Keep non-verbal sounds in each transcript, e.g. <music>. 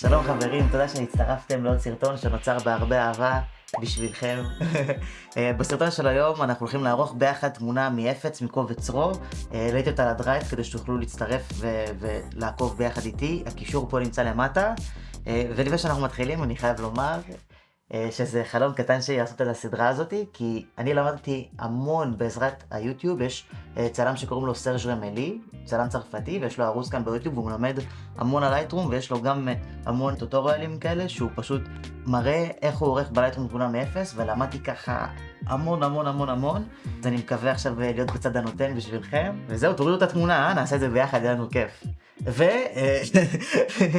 שלום חברים, תודה שהצטרפתם לעוד סרטון שנוצר בהרבה אהבה בשבילכם. <laughs> אה, בסרטון של היום אנחנו הולכים לערוך ביחד תמונה מאפס מקובץ RAW. העליתי אותה לדרייב כדי שתוכלו להצטרף ולעקוב ביחד איתי, הקישור פה נמצא למטה. אה, ולפני שאנחנו מתחילים אני חייב לומר אה, שזה חלום קטן שלי לעשות את הסדרה הזאת, כי אני למדתי המון בעזרת היוטיוב, יש אה, צלם שקוראים לו Serge Ramelli, צלם צרפתי, ויש לו ערוץ כאן ביוטיוב, והוא מלמד המון על לייטרום, ויש לו גם אה, המון טוטוריאלים כאלה, שהוא פשוט מראה איך הוא עורך בלייטרום תמונה מאפס, ולמדתי ככה המון המון המון המון, אז אני מקווה עכשיו להיות בצד הנותן בשבילכם, וזהו, תורידו את התמונה, נעשה את זה ביחד, יהיה לנו כיף.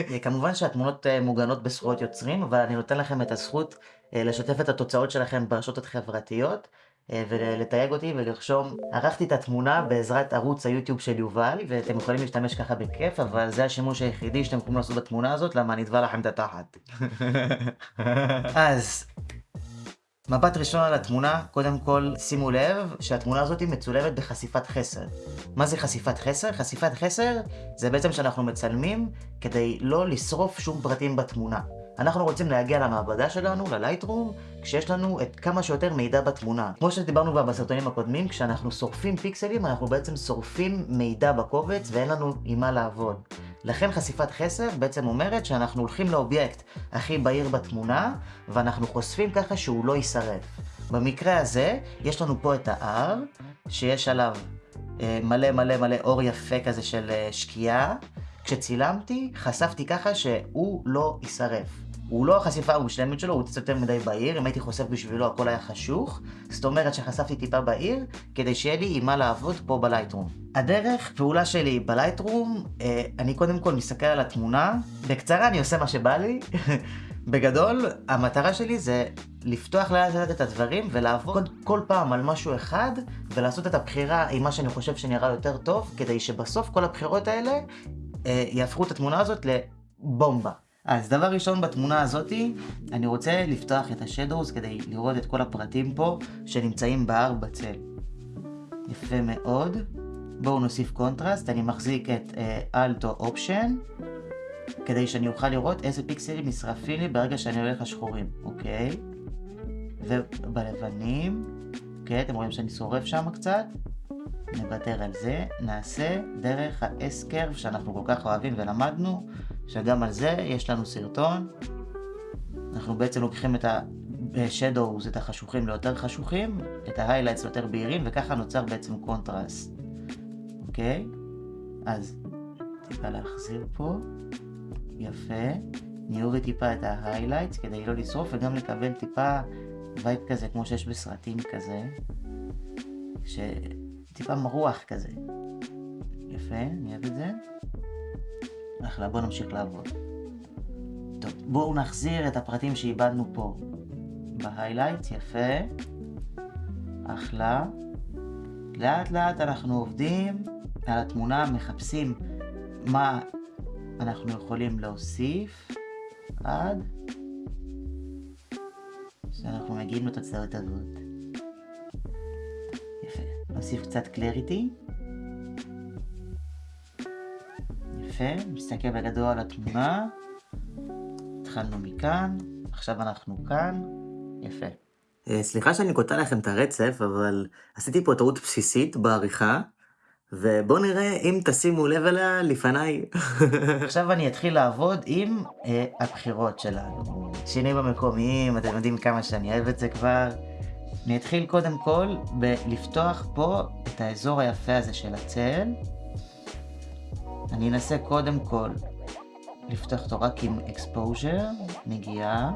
וכמובן <laughs> שהתמונות מוגנות בזכויות יוצרים, אבל אני נותן לכם את הזכות לשתף את התוצאות שלכם ברשתות החברתיות. ולתייג אותי ולרשום, ערכתי את התמונה בעזרת ערוץ היוטיוב של יובל, ואתם יכולים להשתמש ככה בכיף, אבל זה השימוש היחידי שאתם יכולים לעשות בתמונה הזאת, למה אני אתבע לכם את התחת. <laughs> אז, מבט ראשון על התמונה, קודם כל שימו לב שהתמונה הזאת מצולמת בחשיפת חסר. מה זה חשיפת חסר? חשיפת חסר זה בעצם שאנחנו מצלמים כדי לא לשרוף שום פרטים בתמונה. אנחנו רוצים להגיע למעבדה שלנו, ללייטרום, כשיש לנו את כמה שיותר מידע בתמונה. כמו שדיברנו כבר בסרטונים הקודמים, כשאנחנו שורפים פיקסלים, אנחנו בעצם שורפים מידע בקובץ ואין לנו עם מה לעבוד. לכן חשיפת חסר בעצם אומרת שאנחנו הולכים לאובייקט הכי בהיר בתמונה, ואנחנו חושפים ככה שהוא לא יישרף. במקרה הזה, יש לנו פה את ה-R, שיש עליו אה, מלא מלא מלא אור יפה כזה של אה, שקיעה. כשצילמתי, חשפתי ככה שהוא לא יישרף. הוא לא החשיפה המושלמת שלו, הוא קצת יותר מדי בהיר, אם הייתי חושף בשבילו הכל היה חשוך, זאת אומרת שחשפתי טיפה בהיר, כדי שיהיה לי עם מה לעבוד פה בלייטרום. הדרך פעולה שלי בלייטרום, אה, אני קודם כל מסתכל על התמונה, בקצרה אני עושה מה שבא לי. <laughs> בגדול, המטרה שלי זה לפתוח לאט לאט את הדברים ולעבוד כל פעם על משהו אחד ולעשות את הבחירה עם מה שאני חושב שנראה יותר טוב, כדי שבסוף כל הבחירות האלה אה, יהפכו את התמונה הזאת לבומבה. אז דבר ראשון בתמונה הזאתי, אני רוצה לפתוח את ה-shadows כדי לראות את כל הפרטים פה שנמצאים בהר בצל. יפה מאוד. בואו נוסיף קונטרסט, אני מחזיק את Alt או uh, Option, כדי שאני אוכל לראות איזה פיקסלים נשרפים לי ברגע שאני הולך לשחורים, אוקיי? ובלבנים, אוקיי, אתם רואים שאני שורף שם קצת? נוותר על זה, נעשה דרך ה-S-curve שאנחנו כל כך אוהבים ולמדנו, שגם על זה יש לנו סרטון. אנחנו בעצם לוקחים את ה-shadows, את החשוכים ליותר חשוכים, את ה-highlights ליותר בהירים, וככה נוצר בעצם קונטרסט. אוקיי? אז טיפה להחזיר פה, יפה. נוריד טיפה את ה-highlights כדי לא לשרוף וגם לקבל טיפה וייב כזה כמו שיש בסרטים כזה. ש... טיפה מרוח כזה. יפה, אני אוהב את זה. אחלה, בואו נמשיך לעבוד. טוב, בואו נחזיר את הפרטים שאיבדנו פה בהיילייט, יפה. אחלה. לאט לאט אנחנו עובדים על התמונה, מחפשים מה אנחנו יכולים להוסיף עד שאנחנו מגיעים לתוצרת הזאת. נוסיף קצת קלריטי. יפה, נסתכל בגדול על התמונה. התחלנו מכאן, עכשיו אנחנו כאן. יפה. אה, סליחה שאני קוטע לכם את הרצף, אבל עשיתי פה טעות בסיסית בעריכה, ובואו נראה אם תשימו לב אליה לפניי. <laughs> עכשיו אני אתחיל לעבוד עם אה, הבחירות שלנו. שינויים המקומיים, אתם יודעים כמה שאני אוהב את זה כבר. אני אתחיל קודם כל בלפתוח פה את האזור היפה הזה של הצל. אני אנסה קודם כל לפתוח אותו רק עם exposure, נגיעה.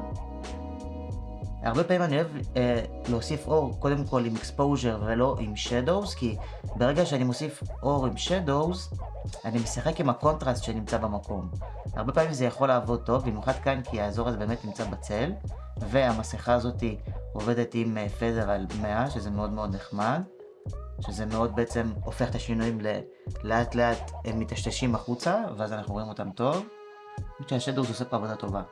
הרבה פעמים אני אוהב אה, להוסיף אור קודם כל עם exposure ולא עם shadows, כי ברגע שאני מוסיף אור עם shadows, אני משחק עם הקונטרסט שנמצא במקום. הרבה פעמים זה יכול לעבוד טוב, במיוחד כאן כי האזור הזה באמת נמצא בצל, והמסכה הזאת עובדת עם פזר על 100, שזה מאוד מאוד נחמד, שזה מאוד בעצם הופך את השינויים לאט לאט הם מטשטשים החוצה, ואז אנחנו רואים אותם טוב. אני חושב שהשדורס עושה פה עבודה טובה.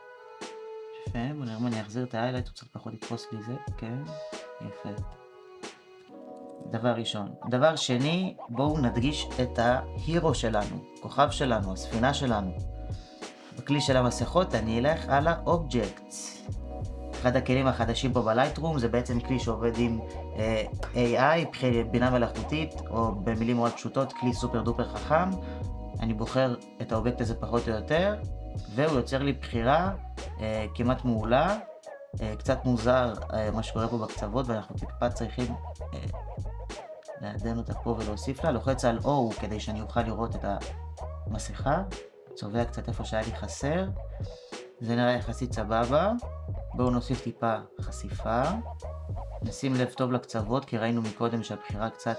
יפה, בוא נראה אם אני אחזיר את האיילייט, הוא קצת פחות לתפוס לי זה, כן, יפה. דבר ראשון. דבר שני, בואו נדגיש את ההירו שלנו, כוכב שלנו, הספינה שלנו. בכלי של המסכות אני אלך על ה-Objects. אחד הכלים החדשים פה ב-Lightroom זה בעצם כלי שעובד עם uh, AI, בינה מלאכותית, או במילים מאוד פשוטות, כלי super duper חכם. אני בוחר את האובייקט הזה פחות או יותר, והוא יוצר לי בחירה uh, כמעט מעולה. Uh, קצת מוזר uh, מה שקורה פה בקצוות, ואנחנו טיפה צריכים uh, לעדן אותה פה ולהוסיף לה. לוחץ על O כדי שאני אוכל לראות את המסכה. צובע קצת איפה שהיה לי חסר. זה נראה יחסית סבבה. בואו נוסיף טיפה חשיפה. נשים לב טוב לקצוות, כי ראינו מקודם שהבחירה קצת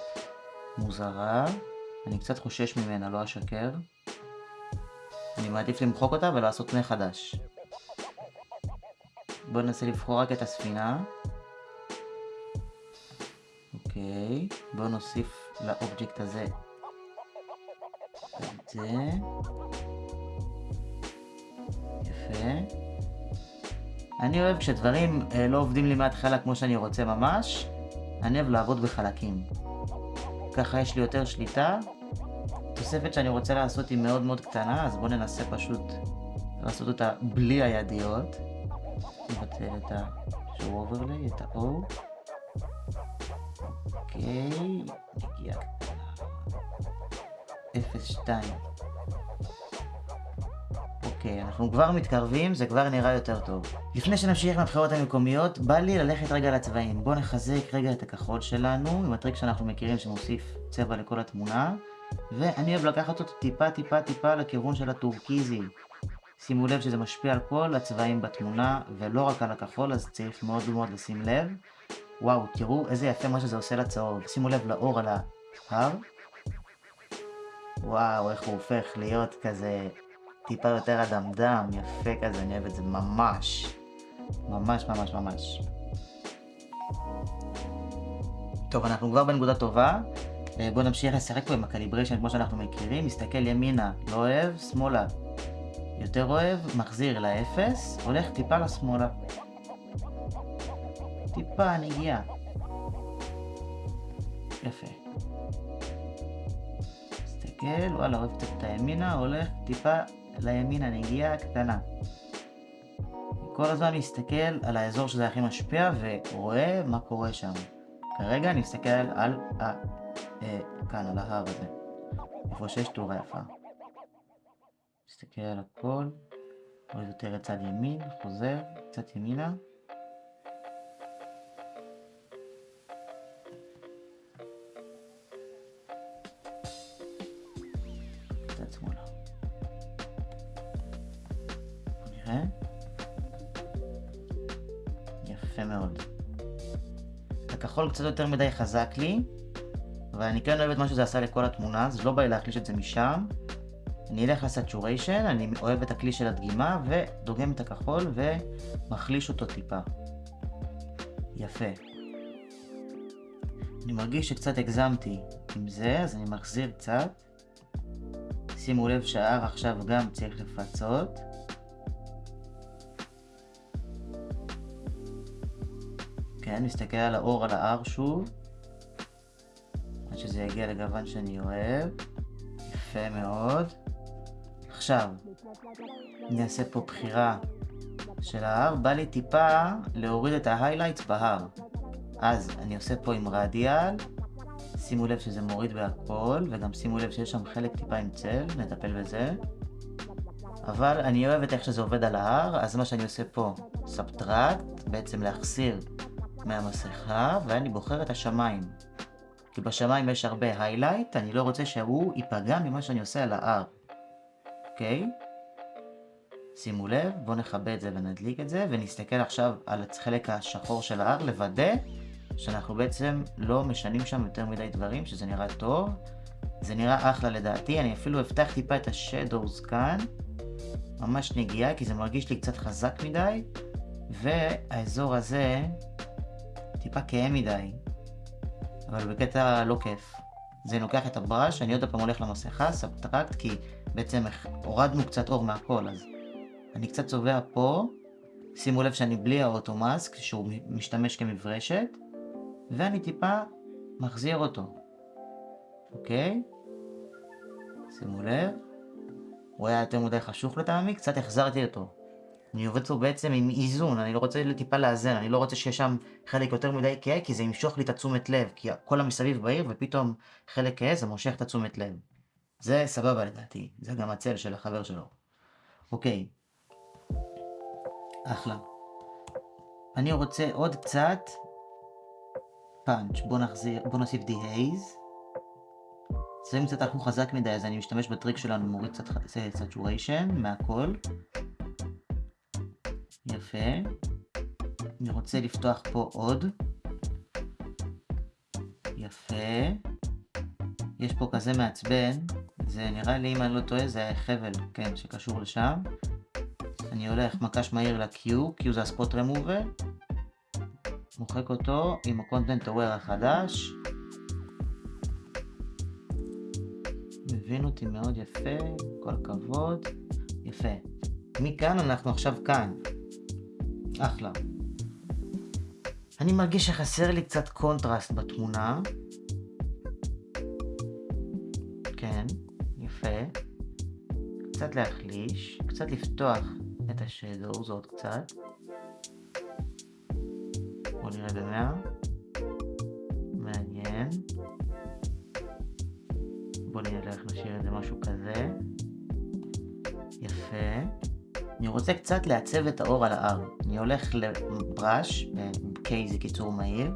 מוזרה. אני קצת חושש ממנה, לא אשקר. אני מעדיף למחוק אותה ולעשות מחדש. בואו ננסה לבחור רק את הספינה. אוקיי, בואו נוסיף לאובייקט הזה את זה. יפה. אני אוהב כשדברים אה, לא עובדים לי מההתחלה כמו שאני רוצה ממש, אני אוהב לעבוד בחלקים. ככה יש לי יותר שליטה. תוספת שאני רוצה לעשות היא מאוד מאוד קטנה, אז בואו ננסה פשוט לעשות אותה בלי הידיות. נבטל את ה-show overlay, את ה-O. אוקיי, נגיעה קטנה. 0.2. אוקיי, אנחנו כבר מתקרבים, זה כבר נראה יותר טוב. לפני שנמשיך מהבחירות המקומיות, בא לי ללכת רגע לצבעים. בואו נחזק רגע את הכחול שלנו, עם הטריק שאנחנו מכירים שמוסיף צבע לכל התמונה. ואני אוהב לקחת אותו טיפה טיפה טיפה לכיוון של הטורקיזי. שימו לב שזה משפיע על כל הצבעים בתמונה, ולא רק על הכחול, אז צריך מאוד מאוד לשים לב. וואו, תראו איזה יפה מה שזה עושה לצהוב. שימו לב לאור על ההר. וואו, איך הוא הופך להיות כזה טיפה יותר אדמדם, יפה כזה, אני אוהב את זה ממש. ממש ממש ממש. טוב, אנחנו כבר בנקודה טובה. אה, בואו נמשיך לשחק פה עם ה-calibration כמו שאנחנו מכירים. מסתכל ימינה, לא אוהב, שמאלה. יותר אוהב, מחזיר לאפס, הולך טיפה לשמאלה. טיפה נגיעה. יפה. מסתכל, וואלה, אוהב קצת את הימינה, הולך טיפה לימין הנגיעה הקטנה. כל הזמן מסתכל על האזור שזה הכי משפיע ורואה מה קורה שם. כרגע אני מסתכל על ה... אה, כאן, על ההר הזה. איפה שיש תאורה יפה. מסתכל על הכל, רואה יותר את צד ימין, חוזר, קצת ימינה. הכחול קצת יותר מדי חזק לי, אבל אני כן אוהב את מה שזה עשה לכל התמונה, אז לא בא לי להחליש את זה משם. אני אלך לסטוריישן, אני אוהב את הכלי של הדגימה, ודוגם את הכחול ומחליש אותו טיפה. יפה. אני מרגיש שקצת הגזמתי עם זה, אז אני מחזיר קצת. שימו לב שההר עכשיו גם צריך לפצות. כן, נסתכל על האור על ה-R שוב. עד שזה יגיע לגוון שאני אוהב. יפה מאוד. עכשיו, אני אעשה פה בחירה של ההר. בא לי טיפה להוריד את ה-highlights בהר. אז אני עושה פה עם radial. שימו לב שזה מוריד בהכל, וגם שימו לב שיש שם חלק טיפה עם צל, נטפל בזה. אבל אני אוהב את איך שזה עובד על ההר, אז מה שאני עושה פה, subtract, בעצם להחסיר מהמסכה, ואני בוחר את השמיים. כי בשמיים יש הרבה היילייט, אני לא רוצה שהוא ייפגע ממה שאני עושה על ה-R. אוקיי? שימו לב, בואו נכבה את זה ונדליק את זה, ונסתכל עכשיו על החלק השחור של ה-R, לוודא שאנחנו בעצם לא משנים שם יותר מדי דברים, שזה נראה טוב. זה נראה אחלה לדעתי, אני אפילו אפתח טיפה את השדורס כאן, ממש נגיעה, כי זה מרגיש לי קצת חזק מדי, והאזור הזה טיפה כהה מדי, אבל בקטע לא כיף. זה לוקח את ה-brush, אני עוד פעם הולך למסכה, subtract, כי בעצם הורדנו קצת אור מהכל, אז אני קצת צובע פה, שימו לב שאני בלי ה-auto mask, שהוא משתמש כמברשת, ואני טיפה מחזיר אותו, אוקיי? שימו לב, הוא היה יותר מדי חשוך לטעמי, קצת החזרתי אותו. אני עובד פה בעצם עם איזון, אני לא רוצה טיפה לאזן, אני לא רוצה שיש שם חלק יותר מדי כהה, כי זה ימשוך לי את התשומת לב, כי כל המסביב בעיר, ופתאום חלק כהה זה מושך את התשומת לב. זה סבבה לדעתי, זה גם הצל של החבר שלו. אוקיי. אחלה. אני רוצה עוד קצת פאנץ', בוא נחזיר, בוא נוסיף די הייז. צבעים קצת הלכו חזק מדי, אז אני משתמש בטריק שלנו, מוריד קצת saturation מהכל. יפה. אני רוצה לפתוח פה עוד. יפה. יש פה כזה מעצבן, זה נראה לי, אם אני לא טועה, זה חבל, כן, שקשור לשם. אני הולך מקש מהיר ל-Q, Q זה הספוט רמובר. מוחק אותו עם ה-content aware החדש. מבין אותי מאוד יפה, כל הכבוד. יפה. מכאן אנחנו עכשיו כאן. אחלה. אני מרגיש שחסר לי קצת קונטרסט בתמונה. כן, יפה. קצת להחליש, קצת לפתוח את השדור, זאת קצת. בואו נראה במאה. מעניין. בואו נלך נשאיר את זה משהו כזה. יפה. אני רוצה קצת לעצב את האור על ה-R. אני הולך לבראש, K זה קיצור מהיר.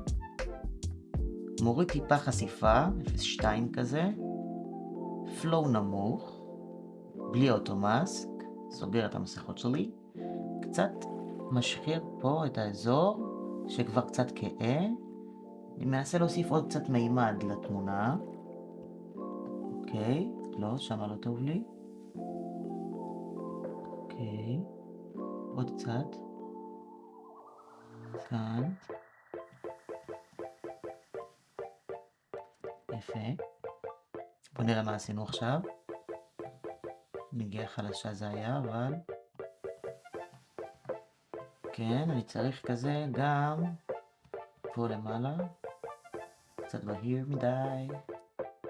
מוריד טיפה חשיפה, 0.2 כזה. flow נמוך, בלי אוטומאסק, סוגר את המסכות שלי. קצת משחיר פה את האזור, שכבר קצת כהה. אני מנסה להוסיף עוד קצת מימד לתמונה. אוקיי, לא, שמה לא טוב לי. אוקיי, עוד קצת. כאן. יפה. בוא נראה מה עשינו עכשיו. נגיעה חלשה זה היה, אבל... כן, אני צריך כזה גם פה למעלה. קצת בהיר מדי.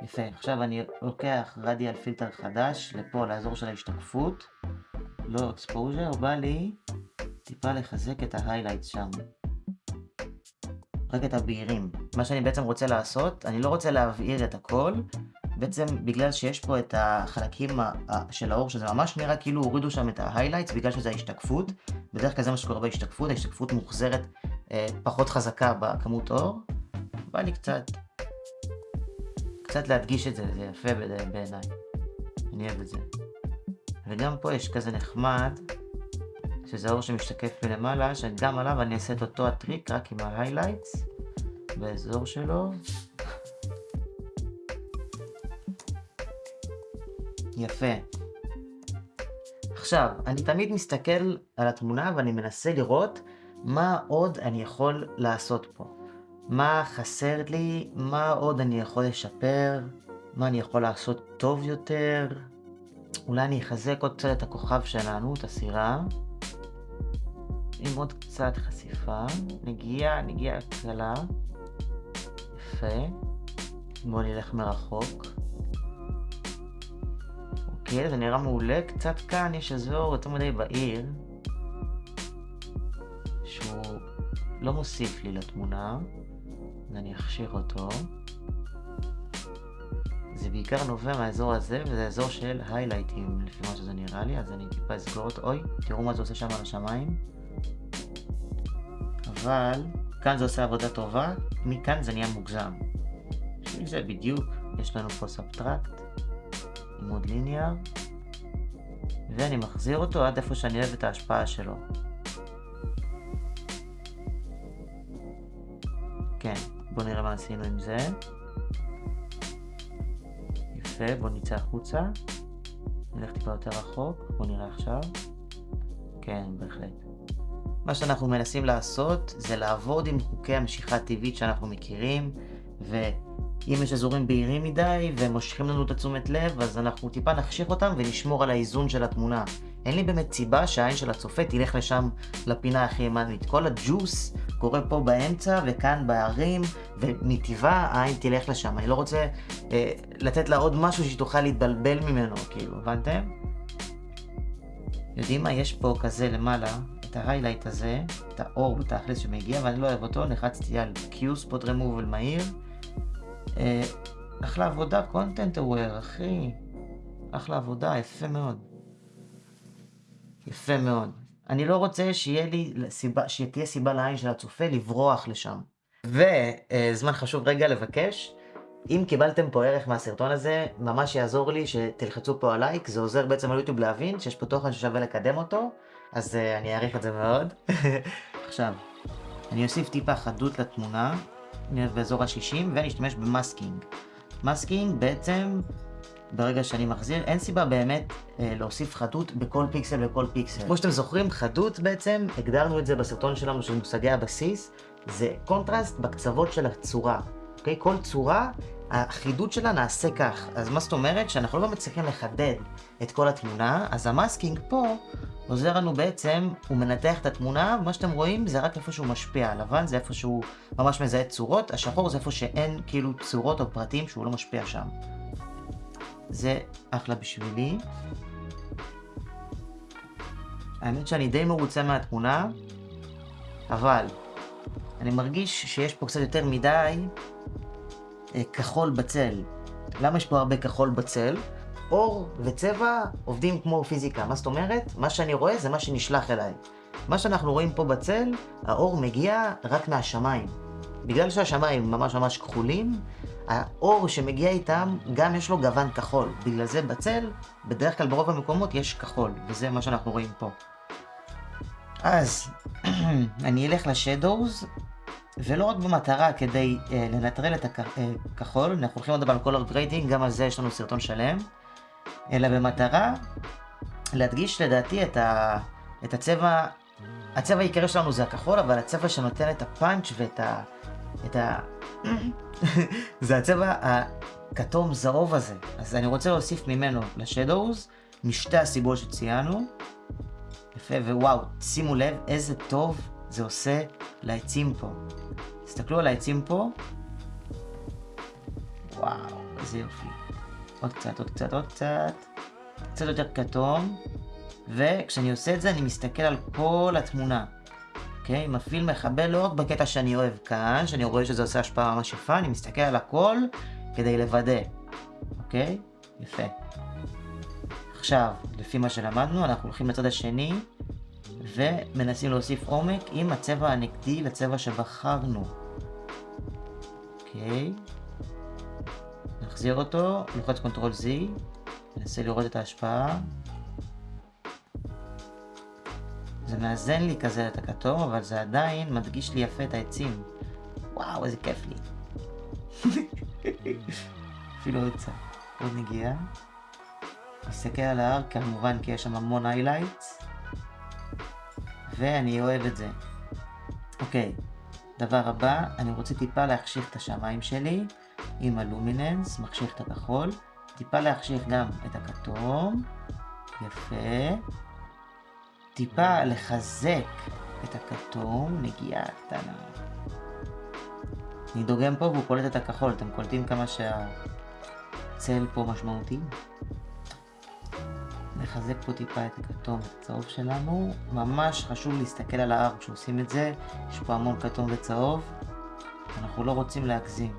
יפה, עכשיו אני לוקח radial filter חדש לפה, לאזור של ההשתקפות. לא exposure, בא לי טיפה לחזק את ה-highlights שם. רק את הבהירים. מה שאני בעצם רוצה לעשות, אני לא רוצה להבהיר את הכל, בעצם בגלל שיש פה את החלקים של האור, שזה ממש נראה כאילו הורידו שם את ה-highlights בגלל שזה ההשתקפות. בדרך כלל זה מה שקורה בהשתקפות, ההשתקפות מוחזרת אה, פחות חזקה בכמות אור. בא לי קצת, קצת להדגיש את זה, זה יפה בעיניי. אני אוהב את זה. וגם פה יש כזה נחמד, שזה האור שמשתקף מלמעלה, שגם עליו אני אעשה את אותו הטריק, רק עם ה-highlights, באזור שלו. יפה. עכשיו, אני תמיד מסתכל על התמונה ואני מנסה לראות מה עוד אני יכול לעשות פה. מה חסר לי, מה עוד אני יכול לשפר, מה אני יכול לעשות טוב יותר. אולי אני אחזק עוד קצת את הכוכב שלנו, את הסירה. עם עוד קצת חשיפה. נגיעה, נגיעה קלה. יפה. בואו נלך מרחוק. אוקיי, זה נראה מעולה. קצת כאן יש אזור יותר מדי בעיר. שהוא לא מוסיף לי לתמונה. אז אני אכשיר אותו. זה בעיקר נובע מהאזור הזה, וזה אזור של היילייטים, לפי מה שזה נראה לי, אז אני טיפה אסגור אותו. אוי, תראו מה זה עושה שם על השמיים. אבל, כאן זה עושה עבודה טובה, מכאן זה נהיה מוגזם. בשביל זה בדיוק, יש לנו פה subtract, עם עוד linear, ואני מחזיר אותו עד איפה שאני אוהב את ההשפעה שלו. כן, בואו נראה מה עשינו עם זה. יפה, בואו נצא החוצה. נלך טיפה יותר רחוק, בואו נראה עכשיו. כן, בהחלט. מה שאנחנו מנסים לעשות זה לעבוד עם חוקי המשיכה הטבעית שאנחנו מכירים, ואם יש אזורים בהירים מדי ומושכים לנו את התשומת לב, אז אנחנו טיפה נחשיך אותם ונשמור על האיזון של התמונה. אין לי באמת סיבה שהעין של הצופה תלך לשם לפינה הכי ימנית. כל הג'וס קורה פה באמצע וכאן בערים, ומטבעה העין תלך לשם. אני לא רוצה אה, לתת לה עוד משהו שהיא תוכל להתבלבל ממנו, כאילו, הבנתם? יודעים מה? יש פה כזה למעלה, את ה highlight הזה, את האור בתכלס שמגיע, ואני לא אוהב אותו, לחצתי על Q, ספוט רמובל מהיר. אה, אחלה עבודה, content aware, אחי. אחלה עבודה, יפה מאוד. יפה מאוד. אני לא רוצה שיהיה לי סיבה, שתהיה סיבה לעין של הצופה לברוח לשם. וזמן חשוב רגע לבקש, אם קיבלתם פה ערך מהסרטון הזה, ממש יעזור לי שתלחצו פה על לייק, זה עוזר בעצם על יוטיוב להבין שיש פה תוכן ששווה לקדם אותו, אז אה, אני אעריך את זה מאוד. <laughs> עכשיו, אני אוסיף טיפה חדות לתמונה, באזור ה-60, ואני אשתמש ב masking. masking בעצם, ברגע שאני מחזיר, אין סיבה באמת אה, להוסיף חדות בכל פיקסל וכל פיקסל. כמו שאתם זוכרים, חדות בעצם, הגדרנו את זה בסרטון שלנו של מושגי הבסיס, זה קונטרסט בקצוות של הצורה. אוקיי? כל צורה, החידוד שלה נעשה כך. אז מה זאת אומרת? שאנחנו לא מצליחים לחדד את כל התמונה, אז המאסקינג פה עוזר לנו בעצם, הוא מנתח את התמונה, ומה שאתם רואים זה רק איפה שהוא משפיע. הלבן זה איפה שהוא ממש מזהה צורות, השחור זה איפה שאין כאילו צורות או פרטים שהוא לא משפיע שם. זה אחלה בשבילי. האמת שאני די מרוצה מהתמונה, אבל אני מרגיש שיש פה קצת יותר מדי כחול בצל. למה יש פה הרבה כחול בצל? אור וצבע עובדים כמו פיזיקה. מה זאת אומרת? מה שאני רואה זה מה שנשלח אליי. מה שאנחנו רואים פה בצל, האור מגיע רק מהשמיים. בגלל שהשמיים ממש ממש כחולים, האור שמגיע איתם, גם יש לו גוון כחול. בגלל זה בצל, בדרך כלל ברוב המקומות יש כחול, וזה מה שאנחנו רואים פה. אז, <clears throat> אני אלך לשדוז, ולא רק במטרה כדי uh, לנטרל את הכחול, uh, אנחנו הולכים לדבר על color grading, גם על זה יש לנו סרטון שלם, אלא במטרה להדגיש לדעתי את, ה, את הצבע, הצבע העיקרי שלנו זה הכחול, אבל הצבע שנותן את הפאנץ' ואת ה... את ה... <laughs> זה הצבע הכתום זהוב הזה. אז אני רוצה להוסיף ממנו לשדוז, משתי הסיבות שציינו. יפה, ווואו, שימו לב איזה טוב זה עושה לעצים פה. תסתכלו על העצים פה. וואו, איזה יופי. עוד קצת, עוד קצת, עוד קצת. קצת יותר כתום. וכשאני עושה את זה אני מסתכל על כל התמונה. אוקיי? מפעיל מחבל לא רק בקטע שאני אוהב כאן, שאני רואה שזה עושה השפעה ממש יפה, אני מסתכל על הכל כדי לוודא. אוקיי? יפה. עכשיו, לפי מה שלמדנו, אנחנו הולכים לצד השני ומנסים להוסיף עומק עם הצבע הנגדי לצבע שבחרנו. אוקיי. נחזיר אותו, לוחץ control Z, ננסה לראות את ההשפעה. זה מאזן לי כזה את הכתום, אבל זה עדיין מדגיש לי יפה את העצים. וואו, איזה כיף לי. אפילו עוד קצת. עוד נגיעה. נסתכל על ההר כמובן כי יש שם המון highlights. ואני אוהב את זה. אוקיי, דבר הבא, אני רוצה טיפה להחשיך את השמיים שלי עם ה luminance, מחשיך את הכחול, טיפה להחשיך גם את הכתום, יפה, טיפה לחזק את הכתום, נגיעה קטנה. אני דוגם פה והוא קולט את הכחול, אתם קולטים כמה שהצל פה משמעותי? נחזק פה טיפה את הכתום הצהוב שלנו. ממש חשוב להסתכל על ההר כשעושים את זה, יש פה המון כתום וצהוב. אנחנו לא רוצים להגזים.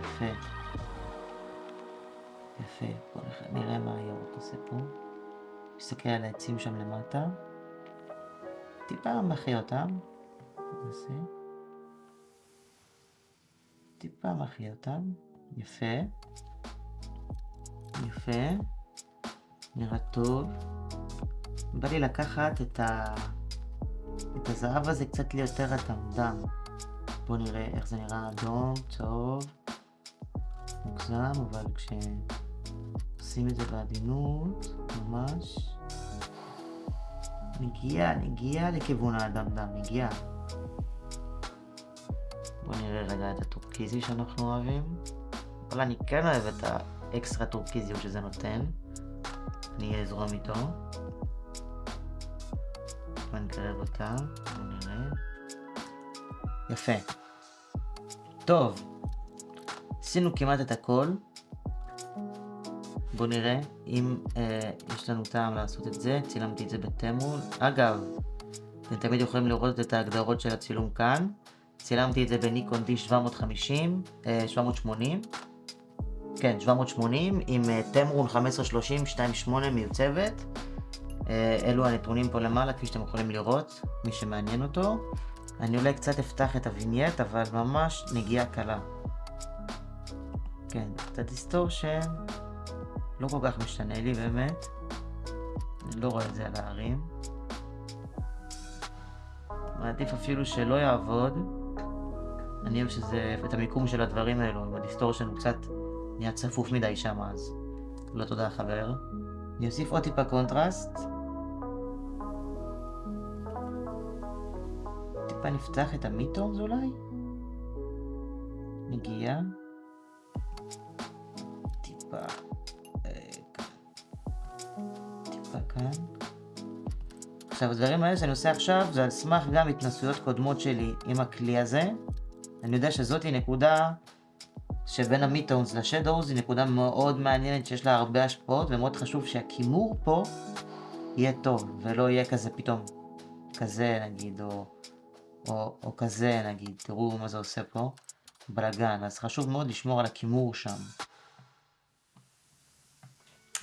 יפה. יפה. בואו נראה מה הירוק עושה פה. נסתכל על העצים שם למטה. טיפה מחיה אותם. נעשה. טיפה מחיה אותם. יפה. יפה. נראה טוב. בא לי לקחת את, ה... את הזהב הזה קצת ליותר אטמדם. בואו נראה איך זה נראה אדום, צהוב, מוגזם, אבל כשעושים את זה בעדינות, ממש, נגיע, נגיע לכיוון האדמדם, נגיע. בואו נראה רגע את הטורקיזי שאנחנו אוהבים. אבל אני כן אוהב את האקסטרה טורקיזיות שזה נותן. אני אזרום איתו. ונקרב אותה, בואו נראה. יפה. טוב, עשינו כמעט את הכל. בואו נראה אם אה, יש לנו טעם לעשות את זה, צילמתי את זה בתמול. אגב, אתם תמיד יכולים לראות את ההגדרות של הצילום כאן. צילמתי את זה בניקון D750, 780, כן, 780, עם תמרון 1530 2.8 מיוצבת. אלו הנתונים פה למעלה, כפי שאתם יכולים לראות, מי שמעניין אותו. אני אולי קצת אפתח את ה vignette, אבל ממש נגיעה קלה. כן, קצת distortion, לא כל כך משנה לי באמת. אני לא רואה את זה על ההרים. מעדיף אפילו שלא יעבוד. אני אוהב שזה, את המיקום של הדברים האלו, אם ה distortion הוא קצת נהיה צפוף מדי שם אז. לא תודה חבר. אני אוסיף עוד טיפה קונטרסט. טיפה נפתח את המיטורס אולי? נגיעה. טיפה... אה, טיפה כאן. עכשיו, הדברים האלה שאני עושה עכשיו זה על סמך גם התנסויות קודמות שלי עם הכלי הזה. אני יודע שזאתי נקודה שבין המיטונס לשדורס היא נקודה מאוד מעניינת שיש לה הרבה השפעות ומאוד חשוב שהכימור פה יהיה טוב ולא יהיה כזה פתאום כזה נגיד או, או, או כזה נגיד, תראו מה זה עושה פה, בלאגן, אז חשוב מאוד לשמור על הכימור שם.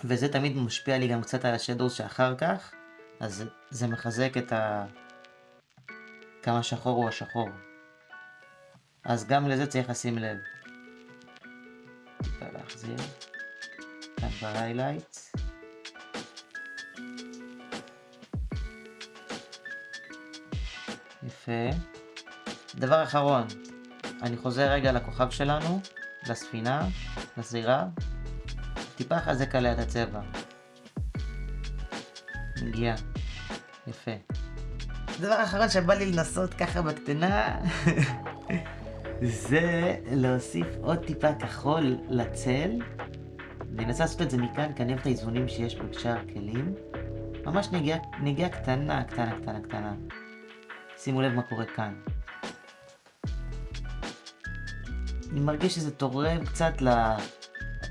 וזה תמיד משפיע לי גם קצת על השדורס שאחר כך, אז זה מחזק את ה... כמה שחור הוא השחור. אז גם לזה צריך לשים לב. טיפה להחזיר. כאן בהיילייט. יפה. דבר אחרון, אני חוזר רגע לכוכב שלנו, לספינה, לזירה. טיפה חזק עליה את הצבע. מגיע. יפה. דבר אחרון שבא לי לנסות ככה בקטנה, <laughs> זה להוסיף עוד טיפה כחול לצל. אני אנסה לעשות את זה מכאן, כי אני אוהב את האיזונים שיש בשאר הכלים. ממש נגיעה, נגיעה קטנה, קטנה, קטנה, קטנה. שימו לב מה קורה כאן. אני מרגיש שזה תורם קצת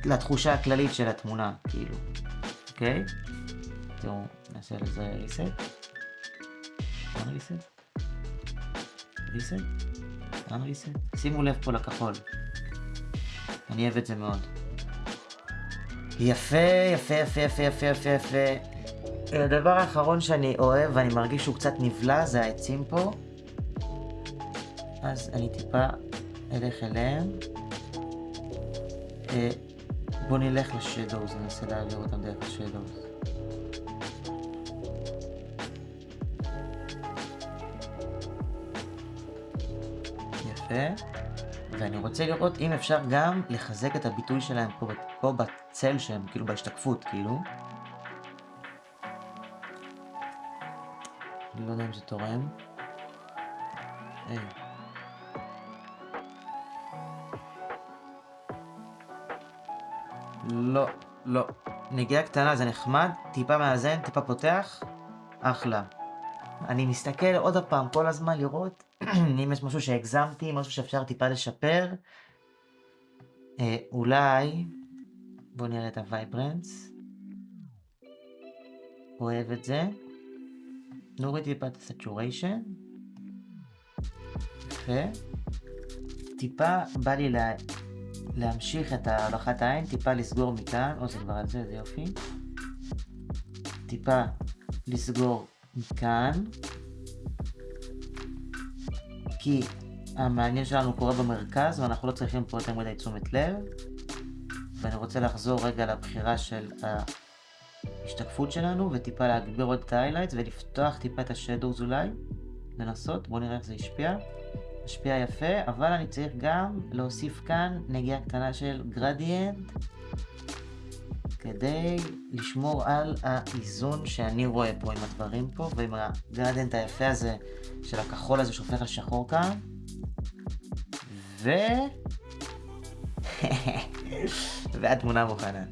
לתחושה הכללית של התמונה, כאילו. אוקיי? תראו, נעשה לזה reset. reset? reset? למה reset? שימו לב פה לכחול. אני אוהב את זה מאוד. יפה, יפה, יפה, יפה, יפה, יפה, יפה. הדבר האחרון שאני אוהב ואני מרגיש שהוא קצת נבלע זה העצים פה. אז אני טיפה אלך אליהם. בואו נלך לשדוז, ננסה להעביר אותם דרך השדוז. יפה. ואני רוצה לראות אם אפשר גם לחזק את הביטוי שלהם פה, פה בצל שהם, כאילו בהשתקפות, כאילו. אני לא יודע אם זה תורם. היי. לא, לא. נגיעה קטנה זה נחמד, טיפה מאזן, טיפה פותח, אחלה. אני מסתכל עוד הפעם כל הזמן לראות <clears throat> אם יש משהו שהגזמתי, משהו שאפשר טיפה לשפר. אה, אולי, בואו נראה את ה vibrance. אוהב את זה. נוריד טיפה את ה saturation. יפה. טיפה בא לי לה... להמשיך את ההולכת העין, טיפה לסגור מכאן, או זה כבר על זה, זה יופי. טיפה לסגור מכאן. כי המעניין שלנו קורה במרכז ואנחנו לא צריכים פה יותר מדי תשומת לב. ואני רוצה לחזור רגע לבחירה של ההשתקפות שלנו וטיפה להגביר עוד את ה-highlights ולפתוח טיפה את השדורס אולי. לנסות, בואו נראה איך זה השפיע. השפיע יפה, אבל אני צריך גם להוסיף כאן נגיעה קטנה של גרדיאנט כדי לשמור על האיזון שאני רואה פה עם הדברים פה ועם הגרדיאנט היפה הזה של הכחול הזה שהופך לשחור כאן ו... <laughs> והתמונה מוכנה.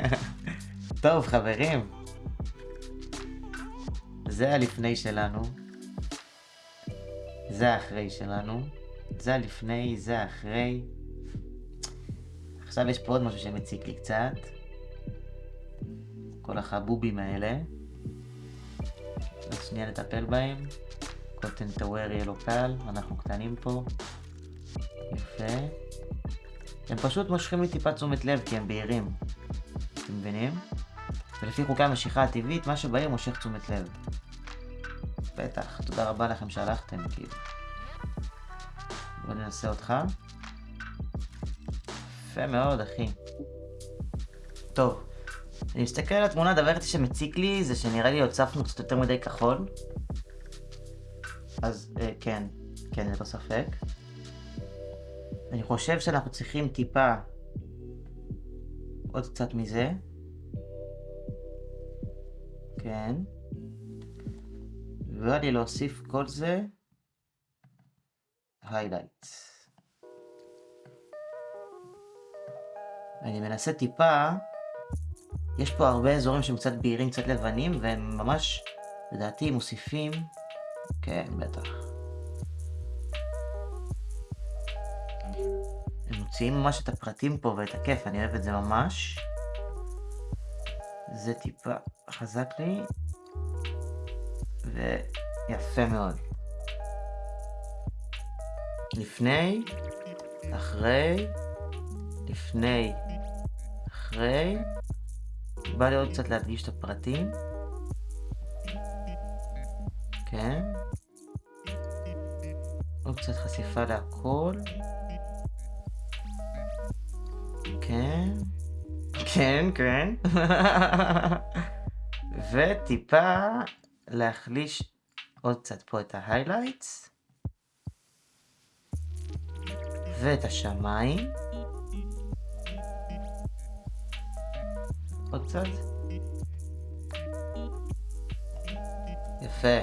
<laughs> טוב חברים, זה הלפני שלנו, זה האחרי שלנו, זה הלפני, זה האחרי. עכשיו יש פה עוד משהו שמציק לי קצת. כל החבובים האלה. אז שנייה נטפל בהם. קוטן טוואר יהיה לו קל, אנחנו קטנים פה. יפה. הם פשוט מושכים לי טיפה תשומת לב כי הם בהירים. אתם מבינים? ולפי חוקי המשיכה הטבעית, מה שבהיר מושך תשומת לב. בטח, תודה רבה לכם שהלכתם, כאילו. בוא ננסה אותך. יפה מאוד, אחי. טוב, אני מסתכל על התמונה, הדבר היחידי שמציק לי זה שנראה לי הוצפנו קצת יותר מדי כחול. אז אה, כן, כן, ללא ספק. אני חושב שאנחנו צריכים טיפה עוד קצת מזה. כן. ובא לי להוסיף כל זה highlight. אני מנסה טיפה, יש פה הרבה אזורים שהם קצת בהירים, קצת לבנים, והם ממש, לדעתי, מוסיפים, כן, בטח. הם מוציאים ממש את הפרטים פה ואת הכיף, אני אוהב את זה ממש. זה טיפה חזק לי, ויפה מאוד. לפני, אחרי, לפני, אחרי, בא לי עוד קצת להדגיש את הפרטים. כן. עוד קצת חשיפה להכל. כן. כן, כן. <laughs> וטיפה להחליש עוד קצת פה את ההיילייטס. ואת השמיים. עוד קצת. יפה.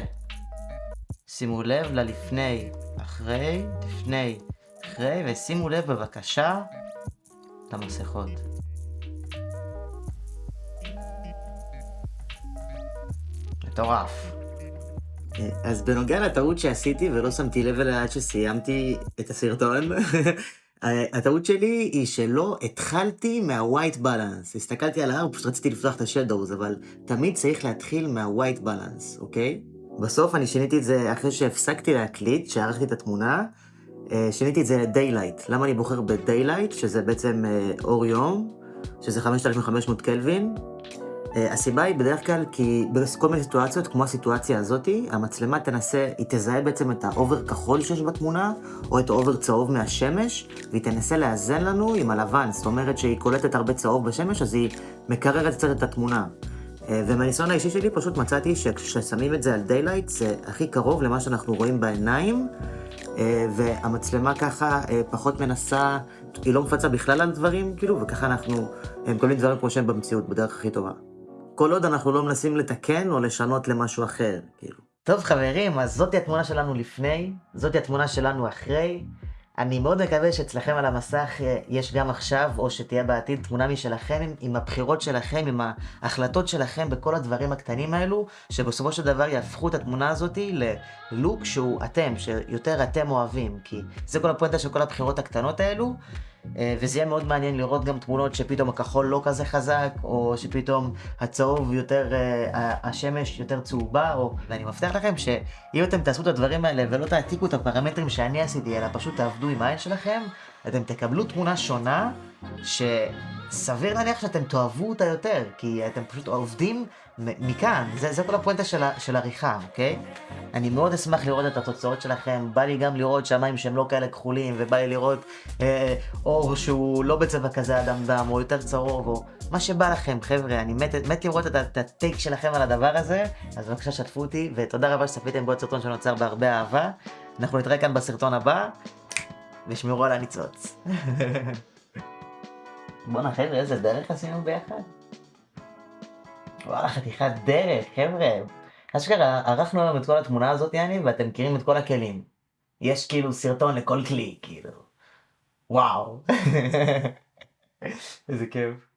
שימו לב ללפני, אחרי, לפני, אחרי, ושימו לב בבקשה למסכות. מטורף. אז בנוגע לטעות שעשיתי ולא שמתי לב אליה עד שסיימתי את הסרטון, <laughs> הטעות שלי היא שלא התחלתי מה-white balance. הסתכלתי על ההר, פשוט רציתי לפתוח את השדוז, אבל תמיד צריך להתחיל מה-white balance, אוקיי? בסוף אני שיניתי את זה אחרי שהפסקתי להקליט, שערכתי את התמונה, שיניתי את זה ל-daylight. למה אני בוחר ב-daylight, שזה בעצם אור יום, שזה 5500 קלווין? הסיבה היא בדרך כלל כי בכל מיני סיטואציות, כמו הסיטואציה הזאתי, המצלמה תנסה, היא תזהה בעצם את ה over כחול שיש בתמונה, או את ה over צהוב מהשמש, והיא תנסה לאזן לנו עם הלבן, זאת אומרת שהיא קולטת הרבה צהוב בשמש, אז היא מקררת קצת את התמונה. ומהניסיון האישי שלי פשוט מצאתי שכששמים את זה על daylight, זה הכי קרוב למה שאנחנו רואים בעיניים, והמצלמה ככה פחות מנסה, היא לא מפצה בכלל על דברים, כאילו, וככה אנחנו מקבלים דברים כמו שהם במציאות, בדרך הכי טובה. כל עוד אנחנו לא מנסים לתקן או לשנות למשהו אחר, כאילו. טוב חברים, אז זאתי התמונה שלנו לפני, זאתי התמונה שלנו אחרי. אני מאוד מקווה שאצלכם על המסך יש גם עכשיו, או שתהיה בעתיד, תמונה משלכם עם, עם הבחירות שלכם, עם ההחלטות שלכם בכל הדברים הקטנים האלו, שבסופו של דבר יהפכו את התמונה הזאתי ללוק שהוא אתם, שיותר אתם אוהבים, כי זה כל הפואנטה של כל הבחירות הקטנות האלו. וזה יהיה מאוד מעניין לראות גם תמונות שפתאום הכחול לא כזה חזק, או שפתאום הצהוב יותר, השמש יותר צהובה, או... ואני מבטיח לכם שאם אתם תעשו את הדברים האלה ולא תעתיקו את הפרמטרים שאני עשיתי, אלא פשוט תעבדו עם העין שלכם, אתם תקבלו תמונה שונה, שסביר להניח שאתם תאהבו אותה יותר, כי אתם פשוט עובדים מכאן, זה, זה כל הפואנטה של, של עריכה, אוקיי? אני מאוד אשמח לראות את התוצאות שלכם, בא לי גם לראות שמיים שהם לא כאלה כחולים, ובא לי לראות אה, אור שהוא לא בצבע כזה אדם דם, או יותר צהוב, או מה שבא לכם, חבר'ה, אני מת, מת לראות את, את הטייק שלכם על הדבר הזה, אז בבקשה שתפו אותי, ותודה רבה שצפיתם בעוד סרטון שנוצר בהרבה אהבה. אנחנו נתראה כאן בסרטון הבא, ושמרו על הניצוץ. <laughs> בואנה חבר'ה, איזה דרך עשינו ביחד. וואלה, חתיכת דרך, חבר'ה. אשכרה, ערכנו היום את כל התמונה הזאת, יעני, ואתם מכירים את כל הכלים. יש כאילו סרטון לכל כלי, כאילו. וואו. <laughs> איזה כיף.